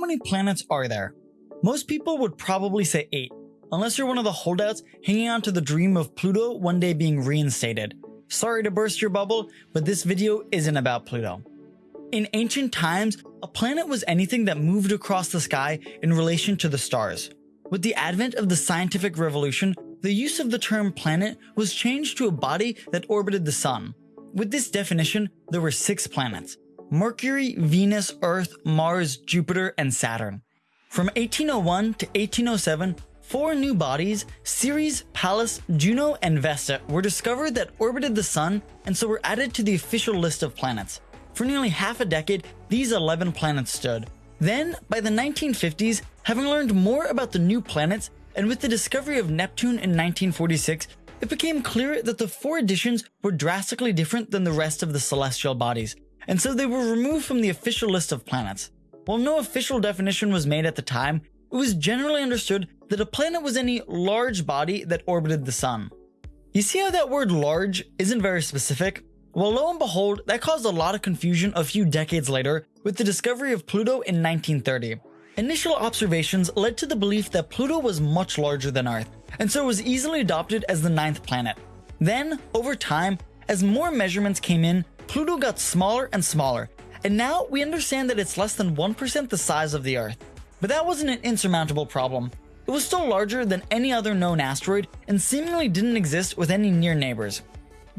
many planets are there? Most people would probably say 8, unless you're one of the holdouts hanging on to the dream of Pluto one day being reinstated. Sorry to burst your bubble, but this video isn't about Pluto. In ancient times, a planet was anything that moved across the sky in relation to the stars. With the advent of the scientific revolution, the use of the term planet was changed to a body that orbited the sun. With this definition, there were six planets Mercury, Venus, Earth, Mars, Jupiter, and Saturn. From 1801 to 1807, four new bodies, Ceres, Pallas, Juno, and Vesta, were discovered that orbited the sun and so were added to the official list of planets. For nearly half a decade, these 11 planets stood. Then, by the 1950s, having learned more about the new planets, and with the discovery of Neptune in 1946, it became clear that the four additions were drastically different than the rest of the celestial bodies, and so they were removed from the official list of planets. While no official definition was made at the time, it was generally understood that a planet was any large body that orbited the sun. You see how that word large isn't very specific? Well, lo and behold, that caused a lot of confusion a few decades later with the discovery of Pluto in 1930. Initial observations led to the belief that Pluto was much larger than Earth, and so was easily adopted as the ninth planet. Then, over time, as more measurements came in, Pluto got smaller and smaller, and now we understand that it's less than 1% the size of the Earth. But that wasn't an insurmountable problem. It was still larger than any other known asteroid and seemingly didn't exist with any near neighbors.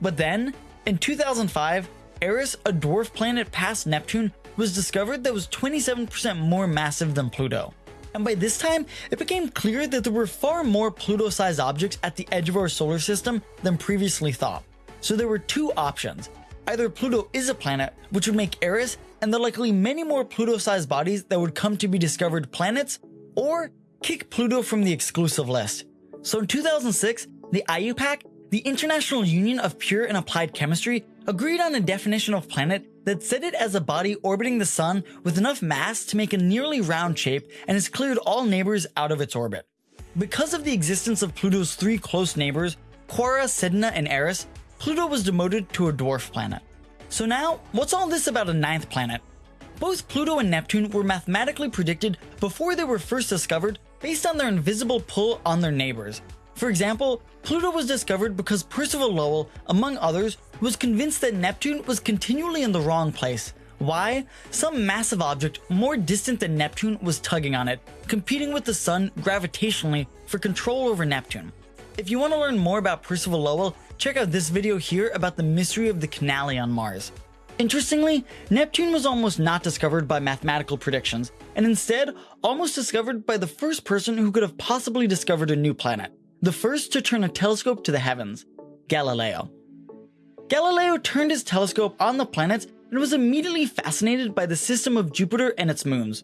But then, in 2005, Eris, a dwarf planet past Neptune, was discovered that was 27% more massive than Pluto. And by this time, it became clear that there were far more Pluto-sized objects at the edge of our solar system than previously thought. So there were two options. Either Pluto is a planet, which would make Eris and the likely many more Pluto-sized bodies that would come to be discovered planets, or kick Pluto from the exclusive list. So in 2006, the IUPAC the International Union of Pure and Applied Chemistry agreed on a definition of planet that said it as a body orbiting the sun with enough mass to make a nearly round shape and has cleared all neighbors out of its orbit. Because of the existence of Pluto's three close neighbors, Quaoar, Sedna, and Eris, Pluto was demoted to a dwarf planet. So now, what's all this about a ninth planet? Both Pluto and Neptune were mathematically predicted before they were first discovered based on their invisible pull on their neighbors, for example, Pluto was discovered because Percival Lowell, among others, was convinced that Neptune was continually in the wrong place. Why? Some massive object more distant than Neptune was tugging on it, competing with the Sun gravitationally for control over Neptune. If you want to learn more about Percival Lowell, check out this video here about the mystery of the canali on Mars. Interestingly, Neptune was almost not discovered by mathematical predictions, and instead almost discovered by the first person who could have possibly discovered a new planet the first to turn a telescope to the heavens, Galileo. Galileo turned his telescope on the planets and was immediately fascinated by the system of Jupiter and its moons.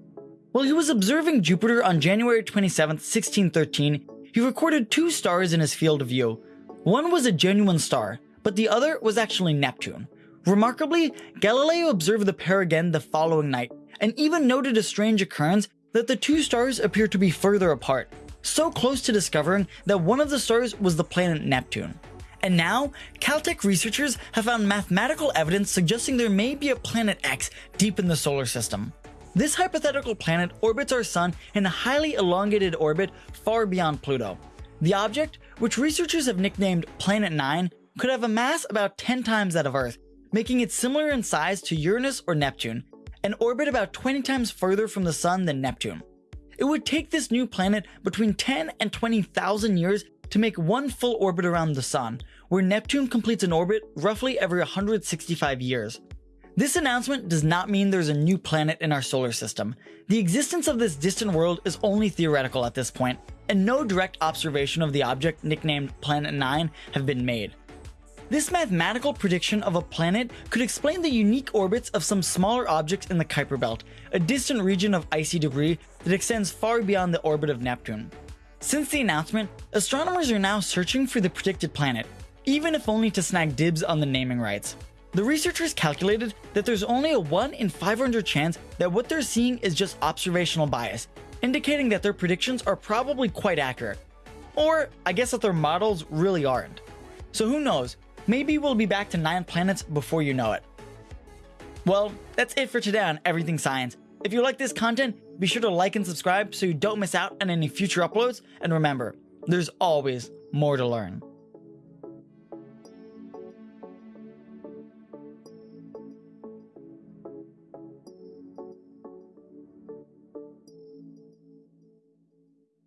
While he was observing Jupiter on January 27, 1613, he recorded two stars in his field of view. One was a genuine star, but the other was actually Neptune. Remarkably, Galileo observed the pair again the following night, and even noted a strange occurrence that the two stars appeared to be further apart, so close to discovering that one of the stars was the planet Neptune. And now, Caltech researchers have found mathematical evidence suggesting there may be a planet X deep in the solar system. This hypothetical planet orbits our sun in a highly elongated orbit far beyond Pluto. The object, which researchers have nicknamed Planet 9, could have a mass about 10 times that of Earth, making it similar in size to Uranus or Neptune, and orbit about 20 times further from the sun than Neptune. It would take this new planet between 10 and 20,000 years to make one full orbit around the Sun, where Neptune completes an orbit roughly every 165 years. This announcement does not mean there's a new planet in our solar system. The existence of this distant world is only theoretical at this point, and no direct observation of the object nicknamed Planet 9 have been made. This mathematical prediction of a planet could explain the unique orbits of some smaller objects in the Kuiper Belt, a distant region of icy debris that extends far beyond the orbit of Neptune. Since the announcement, astronomers are now searching for the predicted planet, even if only to snag dibs on the naming rights. The researchers calculated that there's only a 1 in 500 chance that what they're seeing is just observational bias, indicating that their predictions are probably quite accurate. Or, I guess that their models really aren't. So who knows, Maybe we'll be back to 9 planets before you know it. Well, that's it for today on Everything Science. If you like this content, be sure to like and subscribe so you don't miss out on any future uploads. And remember, there's always more to learn.